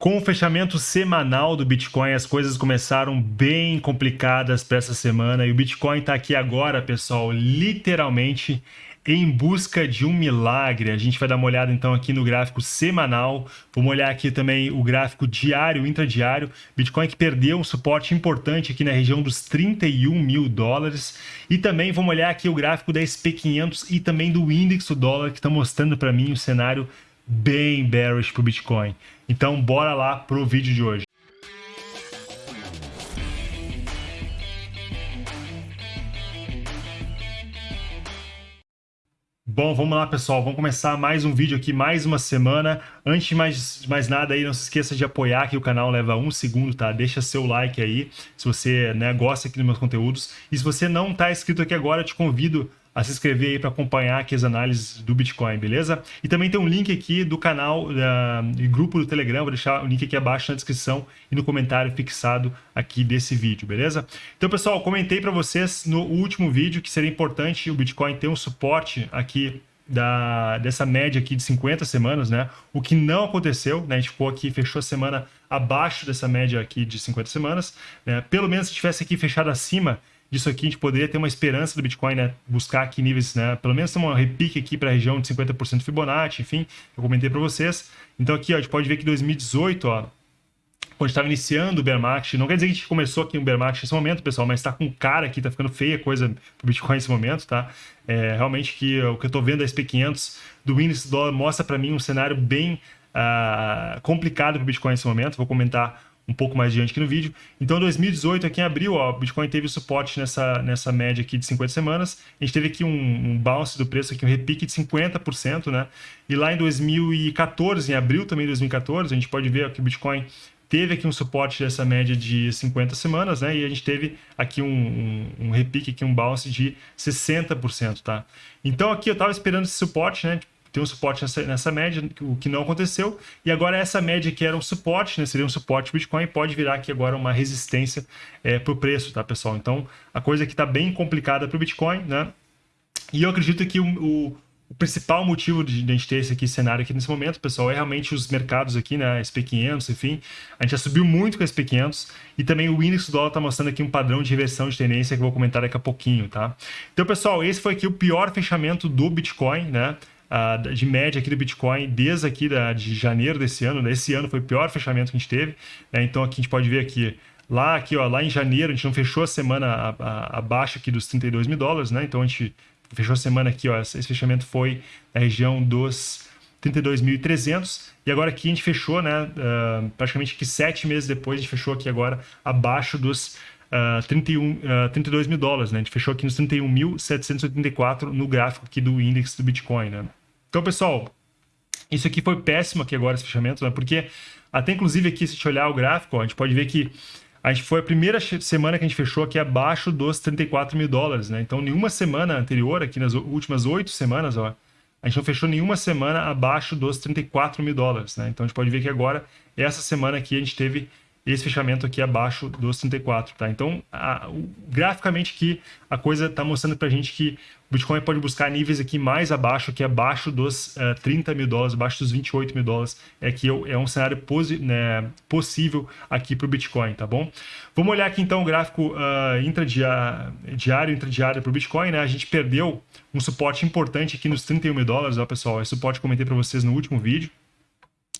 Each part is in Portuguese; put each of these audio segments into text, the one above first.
Com o fechamento semanal do Bitcoin, as coisas começaram bem complicadas para essa semana e o Bitcoin está aqui agora, pessoal, literalmente em busca de um milagre. A gente vai dar uma olhada então aqui no gráfico semanal, vamos olhar aqui também o gráfico diário, intradiário. Bitcoin que perdeu um suporte importante aqui na região dos 31 mil dólares. E também vamos olhar aqui o gráfico da SP500 e também do índice do dólar que está mostrando para mim o cenário bem bearish para o Bitcoin. Então, bora lá para o vídeo de hoje. Bom, vamos lá, pessoal. Vamos começar mais um vídeo aqui, mais uma semana. Antes de mais, mais nada aí, não se esqueça de apoiar aqui o canal, leva um segundo, tá? Deixa seu like aí, se você né, gosta aqui dos meus conteúdos. E se você não está inscrito aqui agora, eu te convido a se inscrever aí para acompanhar aqui as análises do Bitcoin, beleza? E também tem um link aqui do canal uh, e grupo do Telegram, vou deixar o link aqui abaixo na descrição e no comentário fixado aqui desse vídeo, beleza? Então, pessoal, comentei para vocês no último vídeo que seria importante o Bitcoin ter um suporte aqui da, dessa média aqui de 50 semanas, né? O que não aconteceu, né? A gente ficou aqui, fechou a semana abaixo dessa média aqui de 50 semanas, né? Pelo menos se tivesse aqui fechado acima disso aqui, a gente poderia ter uma esperança do Bitcoin, né? Buscar aqui níveis, né? Pelo menos uma repique aqui para a região de 50% Fibonacci, enfim, eu comentei para vocês. Então aqui, ó, a gente pode ver que 2018, ó, quando estava iniciando o bear market, não quer dizer que a gente começou aqui um bear market nesse momento, pessoal, mas está com cara aqui, está ficando feia coisa pro Bitcoin nesse momento, tá? É, realmente que o que eu estou vendo da SP500 do índice do dólar mostra para mim um cenário bem uh, complicado para o Bitcoin nesse momento. Vou comentar um pouco mais adiante aqui no vídeo. Então, em 2018, aqui em abril, ó, o Bitcoin teve suporte nessa, nessa média aqui de 50 semanas. A gente teve aqui um, um bounce do preço, aqui, um repique de 50%, né? E lá em 2014, em abril também de 2014, a gente pode ver que o Bitcoin teve aqui um suporte dessa média de 50 semanas, né? E a gente teve aqui um, um, um repique, aqui um bounce de 60%, tá? Então aqui eu estava esperando esse suporte, né? Tem um suporte nessa, nessa, média, o que não aconteceu. E agora essa média que era um suporte, né, seria um suporte Bitcoin, pode virar aqui agora uma resistência é, para o preço, tá, pessoal? Então, a coisa aqui está bem complicada para o Bitcoin, né? E eu acredito que o, o, o principal motivo de, de a gente ter esse aqui, cenário aqui nesse momento, pessoal, é realmente os mercados aqui, né, SP500, enfim. A gente já subiu muito com a SP500 e também o índice do dólar está mostrando aqui um padrão de reversão de tendência que eu vou comentar daqui a pouquinho, tá? Então, pessoal, esse foi aqui o pior fechamento do Bitcoin, né? Uh, de média aqui do Bitcoin desde aqui da, de janeiro desse ano. Né? Esse ano foi o pior fechamento que a gente teve. Né? Então aqui a gente pode ver aqui Lá, aqui, ó, lá em janeiro, a gente não fechou a semana abaixo aqui dos 32 mil dólares, né? Então a gente fechou a semana aqui, ó, esse fechamento foi na região dos 32.300 e agora aqui a gente fechou, né? Uh, praticamente que sete meses depois a gente fechou aqui agora abaixo dos uh, 31, uh, 32 mil dólares, né? A gente fechou aqui nos 31.784 no gráfico aqui do índice do Bitcoin, né? Então, pessoal, isso aqui foi péssimo aqui agora, esse fechamento, né? Porque até inclusive aqui, se a gente olhar o gráfico, ó, a gente pode ver que a gente foi a primeira semana que a gente fechou aqui abaixo dos 34 mil dólares, né? Então, nenhuma semana anterior, aqui nas últimas oito semanas, ó, a gente não fechou nenhuma semana abaixo dos 34 mil dólares, né? Então, a gente pode ver que agora, essa semana aqui, a gente teve esse fechamento aqui abaixo dos 34, tá? Então, a, o, graficamente aqui, a coisa está mostrando para a gente que o Bitcoin pode buscar níveis aqui mais abaixo, que abaixo dos uh, eh, 30 mil dólares, abaixo dos 28 mil dólares, é que é um cenário né, possível aqui para o Bitcoin, tá bom? Vamos olhar aqui então o gráfico uh, intradiário, intradiário para o Bitcoin, né? A gente perdeu um suporte importante aqui nos 31 mil dólares, ó, pessoal, esse suporte que comentei para vocês no último vídeo,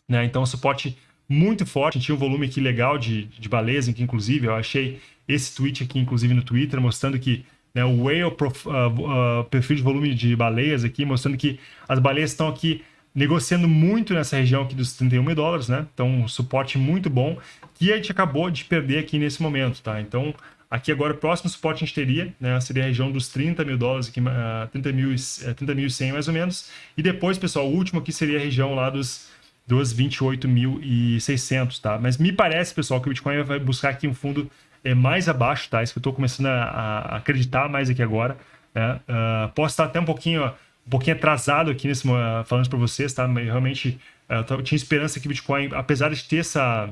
né? Então, suporte muito forte, tinha um volume aqui legal de, de baleias, que inclusive eu achei esse tweet aqui, inclusive no Twitter, mostrando que né, o whale prof, uh, uh, perfil de volume de baleias aqui, mostrando que as baleias estão aqui negociando muito nessa região aqui dos 31 mil dólares, né? Então, um suporte muito bom que a gente acabou de perder aqui nesse momento, tá? Então, aqui agora o próximo suporte a gente teria, né? Seria a região dos 30 mil dólares, aqui, uh, 30 mil, 30 mil 100 mais ou menos. E depois, pessoal, o último aqui seria a região lá dos dos 28.600, tá? Mas me parece, pessoal, que o Bitcoin vai buscar aqui um fundo é, mais abaixo, tá? Isso que eu estou começando a, a, acreditar mais aqui agora. Né? Uh, posso estar até um pouquinho, um pouquinho atrasado aqui nesse uh, falando para vocês, tá? Mas realmente uh, eu tinha esperança que o Bitcoin, apesar de ter essa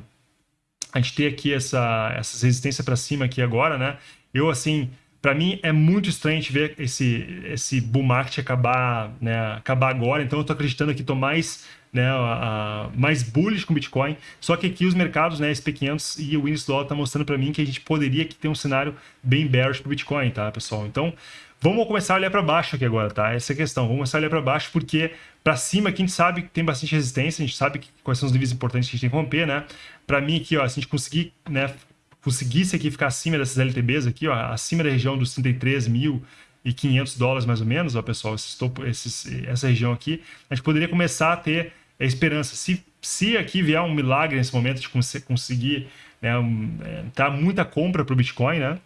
a gente ter aqui essa essa resistência para cima aqui agora, né? Eu assim para mim é muito estranho ver esse esse bull market acabar, né, acabar agora. Então eu estou acreditando que estou mais né, a, a, mais bullish com Bitcoin. Só que aqui os mercados, né, SP500 e o índice dólar tá mostrando para mim que a gente poderia aqui ter um cenário bem bearish para Bitcoin, tá, pessoal? Então, vamos começar a olhar para baixo aqui agora, tá? Essa é a questão. Vamos começar a olhar para baixo porque para cima aqui a gente sabe que tem bastante resistência, a gente sabe que, quais são os níveis importantes que a gente tem que romper, né? Para mim aqui, ó, se a gente conseguir, né, conseguisse aqui ficar acima dessas LTBs aqui, ó, acima da região dos 33 mil e 500 dólares mais ou menos, ó, pessoal, esses topo, esses, essa região aqui, a gente poderia começar a ter a esperança. Se, se aqui vier um milagre nesse momento de conseguir né, um, é, tá muita compra para o Bitcoin, né?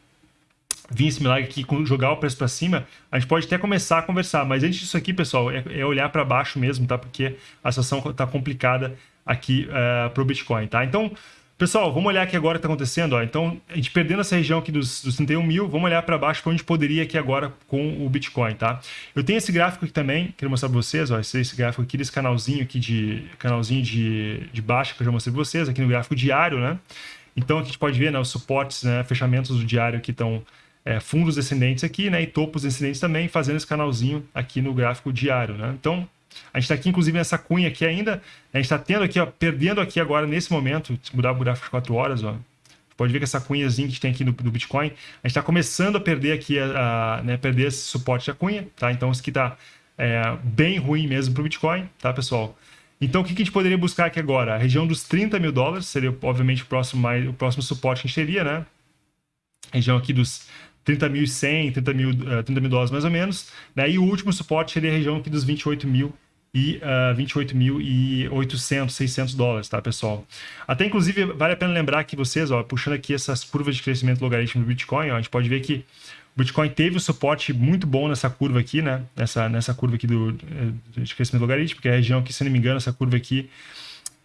Vir esse milagre aqui, jogar o preço para cima, a gente pode até começar a conversar. Mas antes disso aqui, pessoal, é, é olhar para baixo mesmo, tá? Porque a situação está complicada aqui uh, é, para o Bitcoin, tá? Então, Pessoal, vamos olhar aqui agora o que está acontecendo. Ó. Então, a gente perdendo essa região aqui dos, dos 31 mil, vamos olhar para baixo para onde poderia aqui agora com o Bitcoin, tá? Eu tenho esse gráfico aqui também, quero mostrar para vocês, ó, esse, esse, gráfico aqui desse canalzinho aqui de canalzinho de, de baixa que eu já mostrei para vocês, aqui no gráfico diário, né? Então, aqui a gente pode ver né, os suportes, né, fechamentos do diário que estão é, fundos descendentes aqui, né, e topos descendentes também, fazendo esse canalzinho aqui no gráfico diário, né? Então, a gente está aqui, inclusive, nessa cunha aqui ainda. A gente está tendo aqui, ó, perdendo aqui agora, nesse momento, se mudar o gráfico de 4 horas, ó, pode ver que essa cunhazinha que tem aqui no, no Bitcoin, a gente está começando a perder aqui, a, a, né, perder esse suporte da cunha, tá? Então, isso aqui está é, bem ruim mesmo para o Bitcoin, tá, pessoal? Então, o que, que a gente poderia buscar aqui agora? A região dos 30 mil dólares seria, obviamente, o próximo, mais, o próximo suporte que a gente teria, né? Região aqui dos 30.100, 30 mil, 30 mil dólares mais ou menos. Né? E o último suporte seria a região aqui dos 28 mil e uh, 28.800, 600 dólares, tá, pessoal? Até, inclusive, vale a pena lembrar que vocês, ó, puxando aqui essas curvas de crescimento logarítmico do Bitcoin, ó, a gente pode ver que o Bitcoin teve um suporte muito bom nessa curva aqui, né? Nessa, nessa curva aqui do, eh, de crescimento logarítmico, que é a região aqui, se não me engano, essa curva aqui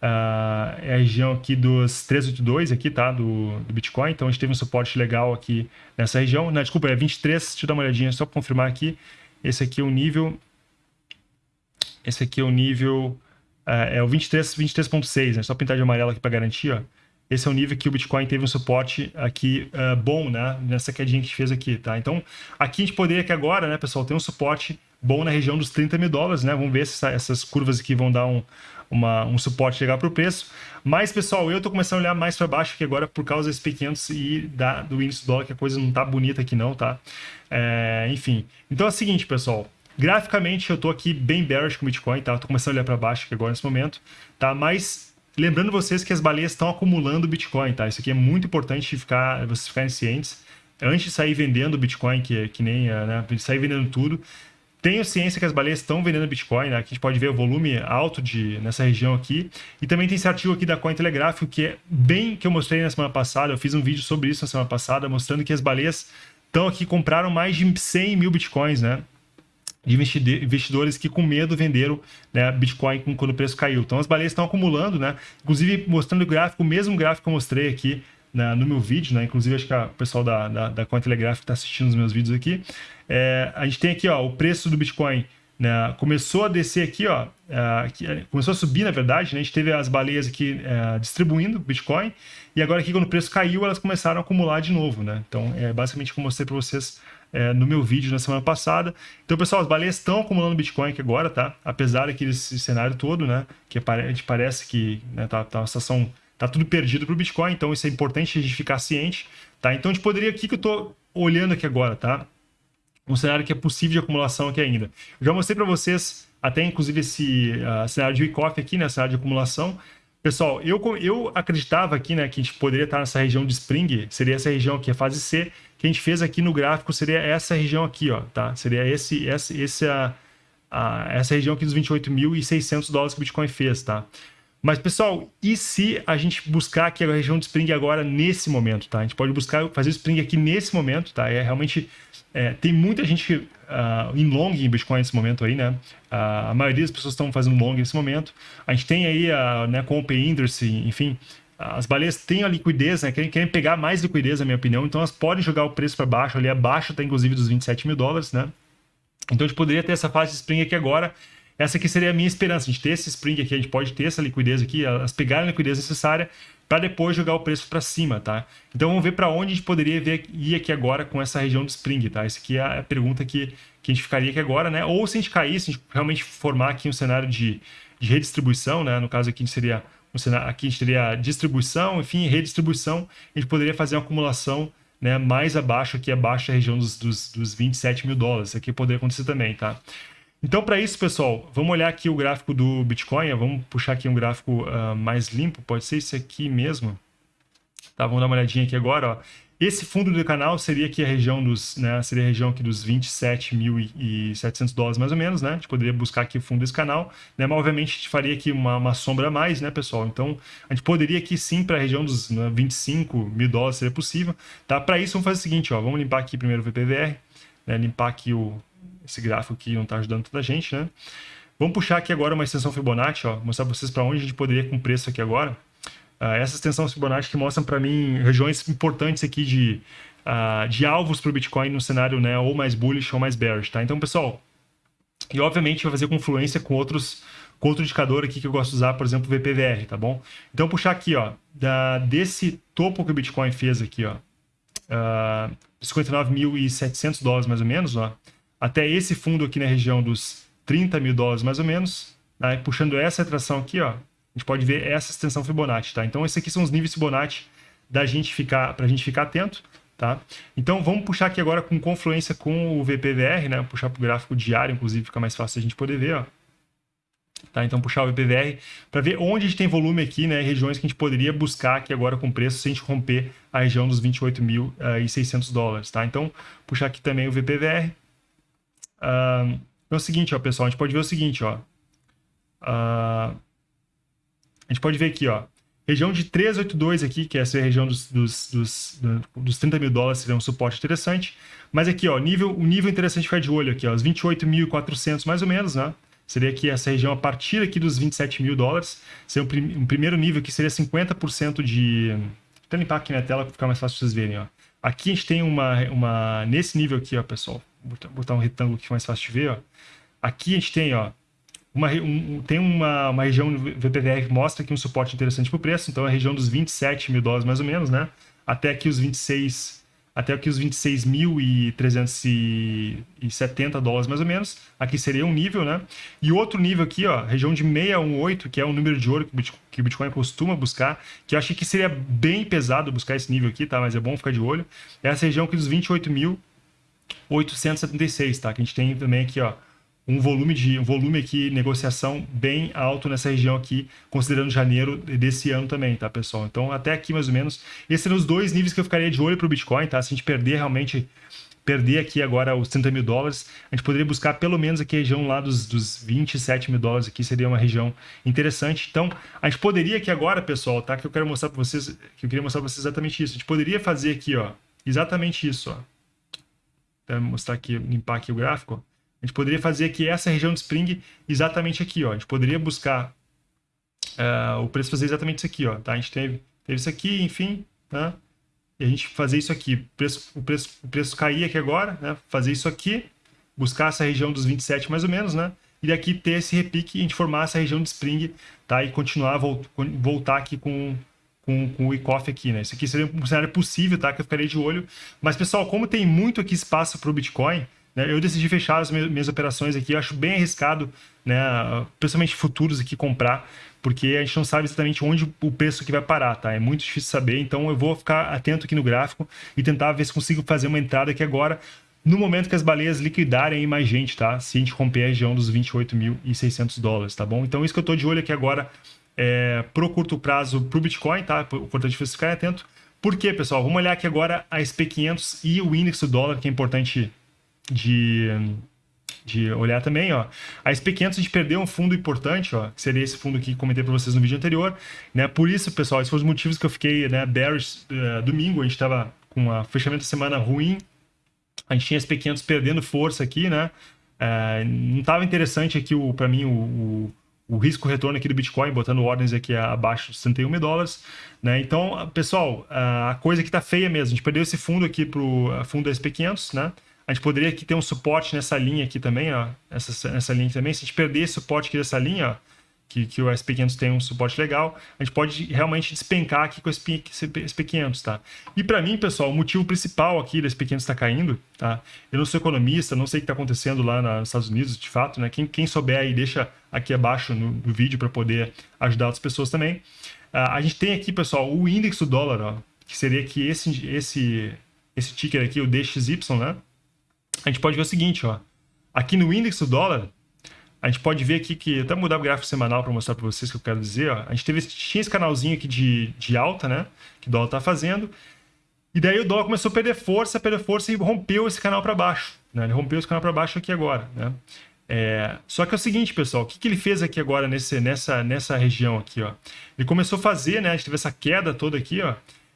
uh, é a região aqui dos 382 aqui, tá? Do, do Bitcoin. Então, a gente teve um suporte legal aqui nessa região. Não, desculpa, é 23, deixa eu dar uma olhadinha só para confirmar aqui. Esse aqui é o nível esse aqui é o nível... Uh, é o 23.6, 23 né? Só pintar de amarelo aqui para garantir, ó. Esse é o nível que o Bitcoin teve um suporte aqui uh, bom, né? Nessa quedinha que a gente fez aqui, tá? Então, aqui a gente poderia que agora, né, pessoal, ter um suporte bom na região dos 30 mil dólares, né? Vamos ver se essa, essas curvas aqui vão dar um, uma, um suporte legal para o preço. Mas, pessoal, eu estou começando a olhar mais para baixo aqui agora por causa desse P500 e da, do índice do dólar, que a coisa não tá bonita aqui não, tá? É, enfim. Então é o seguinte, pessoal. Graficamente, eu estou aqui bem bearish com o Bitcoin, tá? Estou começando a olhar para baixo aqui agora nesse momento, tá? Mas lembrando vocês que as baleias estão acumulando Bitcoin, tá? Isso aqui é muito importante ficar, vocês ficarem cientes. Antes de sair vendendo Bitcoin, que, que nem, eh, né? Sair vendendo tudo, tenho ciência que as baleias estão vendendo Bitcoin, né? Aqui a gente pode ver o volume alto de, nessa região aqui. E também tem esse artigo aqui da Cointelegraph, que é bem que eu mostrei na semana passada. Eu fiz um vídeo sobre isso na semana passada, mostrando que as baleias estão aqui, compraram mais de 100 mil Bitcoins, né? de investidores que com medo venderam né, Bitcoin quando o preço caiu. Então as baleias estão acumulando, né? Inclusive mostrando o gráfico, o mesmo gráfico que eu mostrei aqui né, no meu vídeo, né? Inclusive acho que o pessoal da, da, da Cointelegraph está assistindo os meus vídeos aqui. É, a gente tem aqui ó, o preço do Bitcoin né, começou a descer aqui, ó, é, começou a subir, na verdade, né, a gente teve as baleias aqui é, distribuindo Bitcoin, e agora aqui quando o preço caiu, elas começaram a acumular de novo, né? Então, é basicamente como eu mostrei para vocês é, no meu vídeo na semana passada. Então, pessoal, as baleias estão acumulando Bitcoin aqui agora, tá? Apesar daquele cenário todo, né? Que parece que né, tá, tá uma situação... Tá tudo perdido para o Bitcoin, então isso é importante a gente ficar ciente, tá? Então, a gente poderia aqui que eu estou olhando aqui agora, tá? Um cenário que é possível de acumulação aqui ainda. Eu já mostrei para vocês até, inclusive, esse uh, cenário de week-off aqui, né? Cenário de acumulação. Pessoal, eu, eu acreditava aqui, né, que a gente poderia estar nessa região de Spring, seria essa região aqui, a fase C, que a gente fez aqui no gráfico seria essa região aqui, ó, tá? Seria esse, esse, esse a, a, essa região aqui dos 28.600 dólares que o Bitcoin fez, tá? Mas, pessoal, e se a gente buscar aqui a região de Spring agora nesse momento, tá? A gente pode buscar fazer o Spring aqui nesse momento, tá? É realmente... É, tem muita gente uh, em long em Bitcoin nesse momento aí, né? Uh, a maioria das pessoas estão fazendo long nesse momento. A gente tem aí, a, né, com o Open Interest, enfim, as baleias têm a liquidez, né? Querem, querem pegar mais liquidez, na minha opinião, então elas podem jogar o preço para baixo, ali abaixo está inclusive dos 27 mil dólares, né? Então a gente poderia ter essa fase de spring aqui agora. Essa aqui seria a minha esperança, a gente ter esse spring aqui, a gente pode ter essa liquidez aqui, elas pegarem a liquidez necessária para depois jogar o preço para cima, tá? Então vamos ver para onde a gente poderia ver, ir aqui agora com essa região de spring, tá? Essa aqui é a pergunta que, que a gente ficaria aqui agora, né? Ou se a gente cair, se a gente realmente formar aqui um cenário de de redistribuição, né? No caso aqui seria aqui a gente teria distribuição, enfim, redistribuição, a gente poderia fazer uma acumulação né, mais abaixo, aqui abaixo da região dos, dos, dos 27 mil dólares. Isso aqui poderia acontecer também, tá? Então, para isso, pessoal, vamos olhar aqui o gráfico do Bitcoin. Vamos puxar aqui um gráfico uh, mais limpo. Pode ser esse aqui mesmo. Tá, vamos dar uma olhadinha aqui agora. Ó. Esse fundo do canal seria aqui a região dos, né, seria a região aqui dos 27.700 dólares mais ou menos, né? A gente poderia buscar aqui o fundo desse canal, né? Mas obviamente a gente faria aqui uma, uma sombra a mais, né, pessoal? Então a gente poderia aqui sim para a região dos né, 25 mil dólares seria possível, tá? Para isso vamos fazer o seguinte, ó, vamos limpar aqui primeiro o VPVR, né? Limpar aqui o esse gráfico aqui não está ajudando toda a gente, né? Vamos puxar aqui agora uma extensão Fibonacci, ó, mostrar para vocês para onde a gente poderia com preço aqui agora. Uh, essa extensão Fibonacci que mostram para mim regiões importantes aqui de, uh, de alvos para o Bitcoin no cenário né, ou mais bullish ou mais bearish, tá? Então, pessoal, e obviamente vai fazer confluência com outros com outro indicador aqui que eu gosto de usar, por exemplo, VPVR, tá bom? Então, puxar aqui, ó, da, desse topo que o Bitcoin fez aqui, ó, uh, ah, 59.700 dólares mais ou menos, ó, até esse fundo aqui na região dos 30 mil dólares mais ou menos, tá? puxando essa retração aqui, ó, gente pode ver essa extensão Fibonacci, tá? Então, esses aqui são os níveis Fibonacci gente ficar, para a gente ficar atento, tá? Então, vamos puxar aqui agora com confluência com o VPVR, né? Puxar para o gráfico diário, inclusive, fica mais fácil a gente poder ver, ó. Tá, então puxar o VPVR para ver onde a gente tem volume aqui, né, regiões que a gente poderia buscar aqui agora com preço se a gente romper a região dos 28.600 uh, dólares, tá? Então puxar aqui também o VPVR. Uh, é o seguinte, ó, pessoal, a gente pode ver o seguinte, ó. Uh, a gente pode ver aqui, ó, região de 382 aqui, que é essa região dos, dos, dos, dos 30 mil dólares, seria um suporte interessante. Mas aqui, ó, nível, o nível interessante ficar de olho aqui, ó, os 28.400 mais ou menos, né? Seria aqui essa região a partir aqui dos 27 mil dólares. Seria um, prim, um, primeiro nível que seria 50% de... Vou limpar aqui na tela para ficar mais fácil vocês verem, ó. Aqui a gente tem uma, uma... Nesse nível aqui, ó, pessoal. Botar, um retângulo aqui mais fácil de ver, ó. Aqui a gente tem, ó, uma, um, tem uma, uma região VPVR que mostra aqui um suporte interessante para o preço, então é a região dos 27 mil dólares mais ou menos, né? Até aqui os 26 até aqui os 26.370 dólares mais ou menos. Aqui seria um nível, né? E outro nível aqui, ó, região de 618, que é o número de ouro que o Bitcoin, que costuma buscar, que eu achei que seria bem pesado buscar esse nível aqui, tá? Mas é bom ficar de olho. É essa região aqui dos 28.876, tá? Que a gente tem também aqui, ó, um volume de um volume aqui negociação bem alto nessa região aqui, considerando janeiro desse ano também, tá, pessoal? Então, até aqui mais ou menos, esses seriam os dois níveis que eu ficaria de olho para o Bitcoin, tá? Se a gente perder realmente perder aqui agora os 30 mil dólares, a gente poderia buscar pelo menos aqui a região lá dos, dos 27 mil dólares aqui, seria uma região interessante. Então, a gente poderia aqui agora, pessoal, tá? Que eu quero mostrar para vocês, que eu queria mostrar para vocês exatamente isso. A gente poderia fazer aqui, ó, exatamente isso, ó. Mostrar aqui, limpar aqui o gráfico. A gente poderia fazer aqui essa região de Spring exatamente aqui, ó. A gente poderia buscar uh, o preço fazer exatamente isso aqui, ó. Tá? A gente teve, teve isso aqui, enfim, né? E a gente fazer isso aqui, o preço, o preço, o preço cair aqui agora, né? Fazer isso aqui, buscar essa região dos 27 mais ou menos, né? E daqui ter esse repique e a gente formar essa região de Spring, tá? E continuar, voltar aqui com, com, com o e-coffee aqui, né? Isso aqui seria um cenário possível, tá? Que eu ficaria de olho. Mas, pessoal, como tem muito aqui espaço para o Bitcoin, né? Eu decidi fechar as minhas operações aqui. Eu acho bem arriscado, né? principalmente futuros aqui, comprar, porque a gente não sabe exatamente onde o preço que vai parar, tá? É muito difícil saber, então eu vou ficar atento aqui no gráfico e tentar ver se consigo fazer uma entrada aqui agora, no momento que as baleias liquidarem mais gente, tá? Se a gente romper a região dos 28.600 dólares, tá bom? Então isso que eu tô de olho aqui agora é pro curto prazo pro Bitcoin, tá? O importante é vocês ficarem atento. Por quê, pessoal? Vamos olhar aqui agora a SP500 e o índice do dólar, que é importante de, de olhar também, ó. A SP500 a gente perdeu um fundo importante, ó, que seria esse fundo que comentei para vocês no vídeo anterior, né? Por isso, pessoal, esses foram os motivos que eu fiquei, né, bearish uh, domingo, a gente estava com um fechamento da semana ruim, a gente tinha SP500 perdendo força aqui, né? Uh, não estava interessante aqui, para mim, o, o, o risco-retorno aqui do Bitcoin, botando ordens aqui abaixo de 61 mil dólares, né? Então, pessoal, a coisa que está feia mesmo, a gente perdeu esse fundo aqui para o fundo da SP500, né? A gente poderia aqui ter um suporte nessa linha aqui também, ó. Essa, essa linha também. Se a gente perder esse suporte aqui dessa linha, ó, que, que o SP500 tem um suporte legal, a gente pode realmente despencar aqui com SP, SP500, tá? E para mim, pessoal, o motivo principal aqui do SP500 estar caindo, tá? Eu não sou economista, não sei o que está acontecendo lá nos Estados Unidos, de fato, né? Quem, quem souber aí, deixa aqui abaixo no, no vídeo para poder ajudar outras pessoas também. Uh, a gente tem aqui, pessoal, o índice do dólar, ó, que seria aqui esse, esse, esse ticker aqui, o DXY, né? A gente pode ver o seguinte, ó. Aqui no índice do dólar, a gente pode ver aqui que, até mudar o gráfico semanal para mostrar para vocês o que eu quero dizer, ó, a gente teve, tinha esse canalzinho aqui de, de alta, né, que o dólar está fazendo, e daí o dólar começou a perder força, perder força e rompeu esse canal para baixo, né, ele rompeu esse canal para baixo aqui agora, né. É, só que é o seguinte, pessoal, o que, que ele fez aqui agora nesse, nessa, nessa região aqui, ó? Ele começou a fazer, né, a gente teve essa queda toda aqui, ó,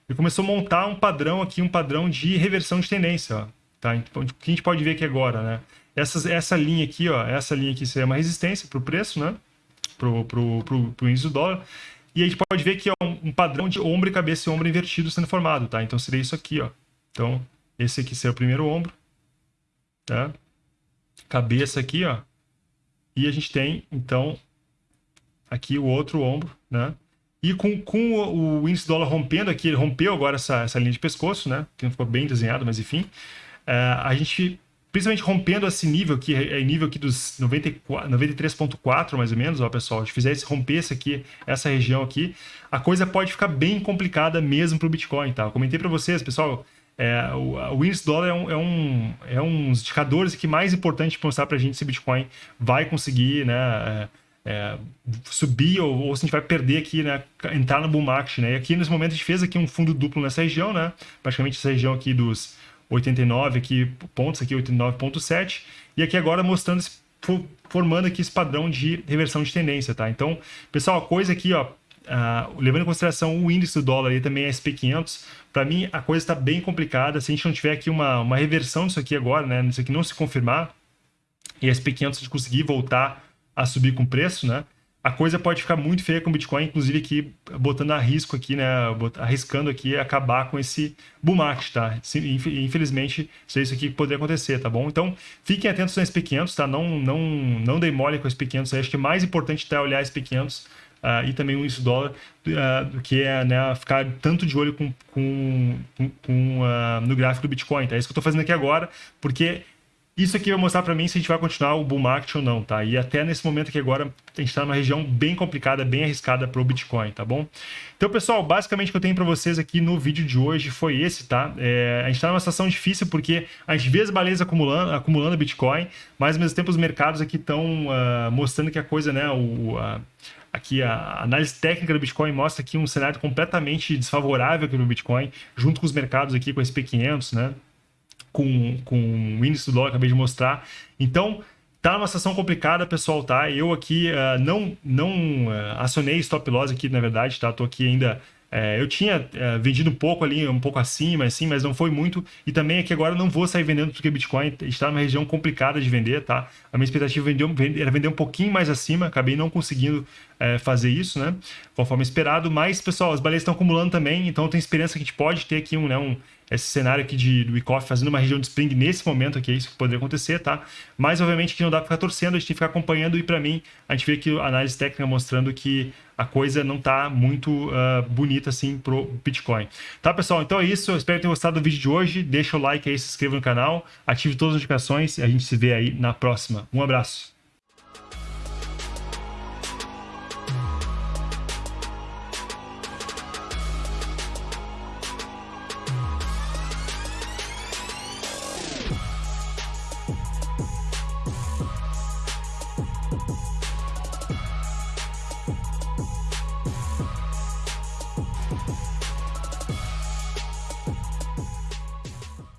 ele começou a montar um padrão aqui, um padrão de reversão de tendência, ó, tá? Então, o que a gente pode ver aqui agora, né? Essas, essa linha aqui, ó, essa linha aqui seria uma resistência para o preço, né? Para o índice do dólar. E a gente pode ver que é um, um padrão de ombro e cabeça e ombro invertido sendo formado, tá? Então seria isso aqui, ó. Então, esse aqui seria o primeiro ombro, tá? Cabeça aqui, ó. E a gente tem, então, aqui o outro ombro, né? E com, com o, o índice dólar rompendo aqui, ele rompeu agora essa, essa linha de pescoço, né? Que não ficou bem desenhado, mas enfim. É, a gente principalmente rompendo esse nível aqui, é nível aqui dos 93.4 mais ou menos, ó pessoal, se fizesse romper esse aqui, essa região aqui, a coisa pode ficar bem complicada mesmo para o Bitcoin, tá? Eu comentei para vocês, pessoal, é, o, o índice dólar é um, é, um, é um dos indicadores que mais importante para mostrar para a gente se o Bitcoin vai conseguir, né, é, é, subir ou, ou, se a gente vai perder aqui, né, entrar no bull market, né? E aqui nesse momento a gente fez aqui um fundo duplo nessa região, né? Praticamente essa região aqui dos 89 aqui, pontos aqui, 89.7, e aqui agora mostrando, formando aqui esse padrão de reversão de tendência, tá? Então, pessoal, a coisa aqui, ó, uh, levando em consideração o índice do dólar e também a SP500, para mim a coisa está bem complicada, se a gente não tiver aqui uma, uma reversão disso aqui agora, né, isso aqui não se confirmar, e a SP500 de conseguir voltar a subir com preço, né, a coisa pode ficar muito feia com o Bitcoin, inclusive aqui botando a risco aqui, né, arriscando aqui acabar com esse bull market, tá? Infelizmente, isso é isso aqui que poderia acontecer, tá bom? Então, fiquem atentos no SP500, tá? Não, não, não dei mole com o SP500, acho que é mais importante até olhar SP500 uh, ah, e também o índice dólar, uh, do que é né, ficar tanto de olho com, com, com uh, no gráfico do Bitcoin, tá? É isso que eu tô fazendo aqui agora, porque isso aqui vai mostrar para mim se a gente vai continuar o bull market ou não, tá? E até nesse momento aqui agora, a gente está numa região bem complicada, bem arriscada para o Bitcoin, tá bom? Então, pessoal, basicamente o que eu tenho para vocês aqui no vídeo de hoje foi esse, tá? É, a gente está numa situação difícil porque a gente vê as baleias acumulando, acumulando Bitcoin, mas ao mesmo tempo os mercados aqui estão uh, ah, mostrando que a coisa, né, o... Uh, aqui a análise técnica do Bitcoin mostra aqui um cenário completamente desfavorável aqui no Bitcoin, junto com os mercados aqui com o SP500, né? Com, com o índice do dólar, acabei de mostrar. Então, tá numa situação complicada, pessoal, tá? Eu aqui uh, não, não uh, acionei stop loss aqui, na verdade, tá? Tô aqui ainda é, eu tinha é, vendido um pouco ali, um pouco acima, assim, mas não foi muito. E também aqui agora eu não vou sair vendendo porque o Bitcoin está numa região complicada de vender, tá? A minha expectativa era vender um pouquinho mais acima, acabei não conseguindo é, fazer isso, né? Conforme esperado. Mas, pessoal, as baleias estão acumulando também, então tem esperança que a gente pode ter aqui um, né, um esse cenário aqui de, do Wyckoff fazendo uma região de spring nesse momento aqui, é isso que poderia acontecer, tá? Mas, obviamente, que não dá para ficar torcendo, a gente tem que ficar acompanhando e, para mim, a gente vê aqui a análise técnica mostrando que a coisa não tá muito uh, bonita assim pro Bitcoin. Tá, pessoal? Então é isso. Eu espero que tenham gostado do vídeo de hoje. Deixa o like aí, se inscreva no canal, ative todas as notificações e a gente se vê aí na próxima. Um abraço.